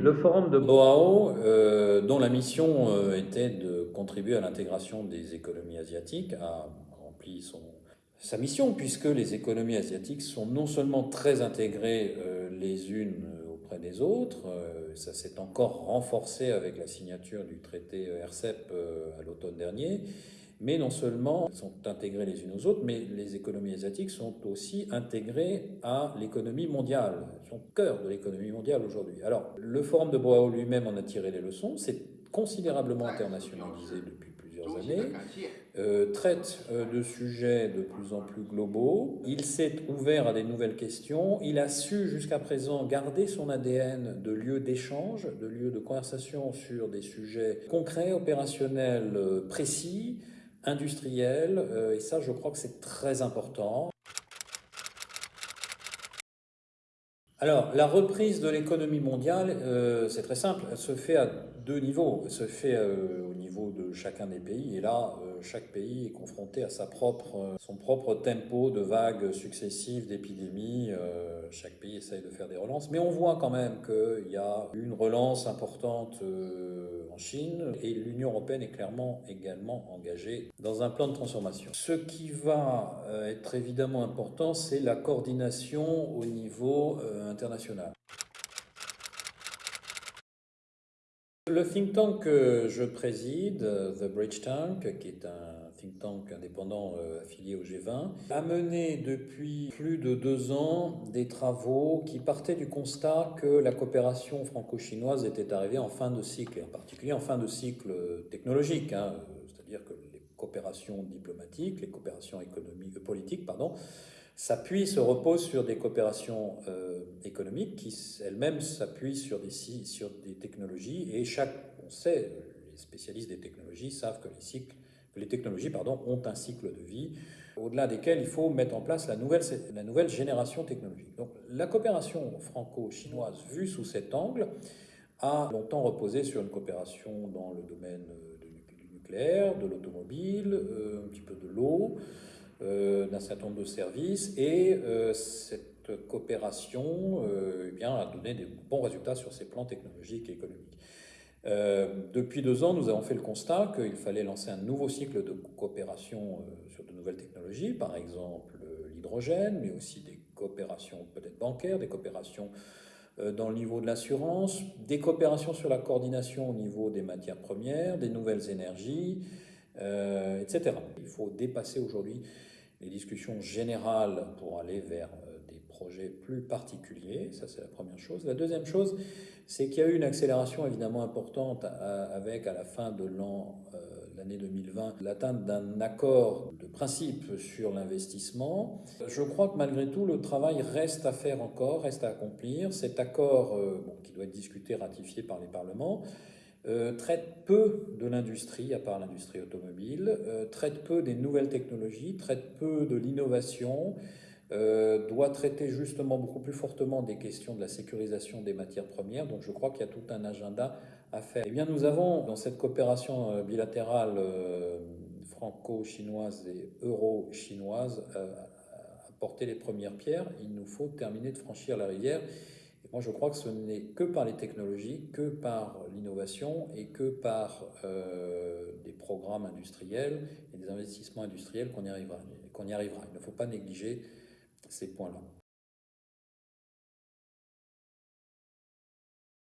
Le forum de Boao, euh, dont la mission euh, était de contribuer à l'intégration des économies asiatiques, a rempli sa mission, puisque les économies asiatiques sont non seulement très intégrées euh, les unes auprès des autres, ça s'est encore renforcé avec la signature du traité RCEP à l'automne dernier, mais non seulement sont intégrées les unes aux autres, mais les économies asiatiques sont aussi intégrées à l'économie mondiale. Sont au cœur de l'économie mondiale aujourd'hui. Alors, le Forum de Boao lui-même en a tiré les leçons. C'est considérablement internationalisé depuis plusieurs années, euh, traite euh, de sujets de plus en plus globaux. Il s'est ouvert à des nouvelles questions. Il a su jusqu'à présent garder son ADN de lieu d'échange, de lieu de conversation sur des sujets concrets, opérationnels, euh, précis industriel, euh, et ça je crois que c'est très important. Alors, la reprise de l'économie mondiale, euh, c'est très simple, elle se fait à deux niveaux. Elle se fait euh, au niveau de chacun des pays, et là, chaque pays est confronté à son propre tempo de vagues successives d'épidémies. chaque pays essaye de faire des relances, mais on voit quand même qu'il y a une relance importante en Chine et l'Union européenne est clairement également engagée dans un plan de transformation. Ce qui va euh, être évidemment important, c'est la coordination au niveau euh, international. Le think tank que je préside, The Bridge Tank, qui est un think tank indépendant euh, affilié au G20, a mené depuis plus de deux ans des travaux qui partaient du constat que la coopération franco-chinoise était arrivée en fin de cycle, en particulier en fin de cycle technologique, hein, c'est-à-dire que les coopérations diplomatiques, les coopérations économiques, euh, politiques, pardon, s'appuient, se reposent sur des coopérations euh, économiques qui elles-mêmes s'appuient sur des, sur des technologies et chaque, on sait, les spécialistes des technologies savent que les cycles les technologies pardon, ont un cycle de vie au-delà desquels il faut mettre en place la nouvelle, la nouvelle génération technologique. Donc la coopération franco-chinoise vue sous cet angle a longtemps reposé sur une coopération dans le domaine du nucléaire, de l'automobile, euh, un petit peu de l'eau, euh, d'un certain nombre de services, et euh, cette coopération eh bien, a donné des bons résultats sur ces plans technologiques et économiques. Euh, depuis deux ans, nous avons fait le constat qu'il fallait lancer un nouveau cycle de coopération euh, sur de nouvelles technologies, par exemple euh, l'hydrogène, mais aussi des coopérations peut-être bancaires, des coopérations dans le niveau de l'assurance, des coopérations sur la coordination au niveau des matières premières, des nouvelles énergies, etc. Il faut dépasser aujourd'hui les discussions générales pour aller vers projets plus particuliers, ça c'est la première chose. La deuxième chose, c'est qu'il y a eu une accélération évidemment importante avec à la fin de l'an euh, l'année 2020 l'atteinte d'un accord de principe sur l'investissement. Je crois que malgré tout le travail reste à faire encore, reste à accomplir. Cet accord, euh, qui doit être discuté, ratifié par les parlements, euh, traite peu de l'industrie, à part l'industrie automobile, traite peu des nouvelles technologies, traite peu de l'innovation, euh, doit traiter justement beaucoup plus fortement des questions de la sécurisation des matières premières. Donc je crois qu'il y a tout un agenda à faire. Eh bien, nous avons dans cette coopération euh, bilatérale euh, franco-chinoise et euro-chinoise apporté les premières pierres. Il nous faut terminer de franchir la rivière. Et moi, je crois que ce n'est que par les technologies, que par l'innovation et que par des programmes industriels et des investissements industriels qu'on y arrivera. Qu'on y arrivera. Il ne faut pas négliger ces points-là.